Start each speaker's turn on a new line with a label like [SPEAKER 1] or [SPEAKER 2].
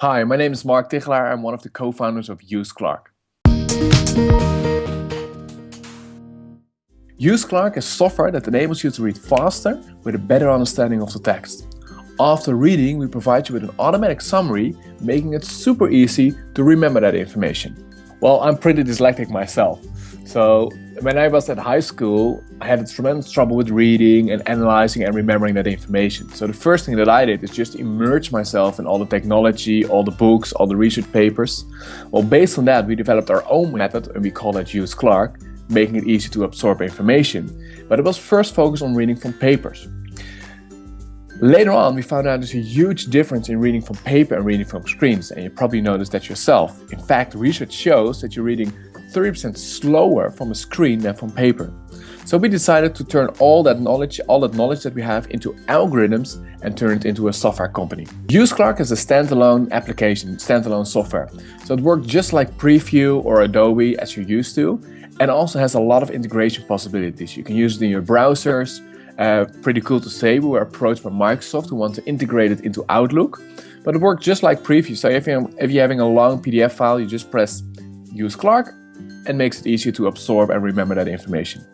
[SPEAKER 1] Hi, my name is Mark Tichelaar. I'm one of the co-founders of UseClark. UseClark is software that enables you to read faster with a better understanding of the text. After reading, we provide you with an automatic summary, making it super easy to remember that information. Well, I'm pretty dyslexic myself, so when I was at high school, I had tremendous trouble with reading and analyzing and remembering that information. So the first thing that I did is just immerse myself in all the technology, all the books, all the research papers. Well, based on that, we developed our own method and we call it Use Clark, making it easy to absorb information. But it was first focused on reading from papers. Later on, we found out there's a huge difference in reading from paper and reading from screens, and you probably noticed that yourself. In fact, research shows that you're reading 30% slower from a screen than from paper. So we decided to turn all that knowledge, all that knowledge that we have into algorithms and turn it into a software company. UseClark is a standalone application, standalone software. So it works just like Preview or Adobe as you're used to and also has a lot of integration possibilities. You can use it in your browsers. Uh, pretty cool to say, we were approached by Microsoft who want to integrate it into Outlook. But it works just like Preview. So if you're, if you're having a long PDF file, you just press use Clark and makes it easier to absorb and remember that information.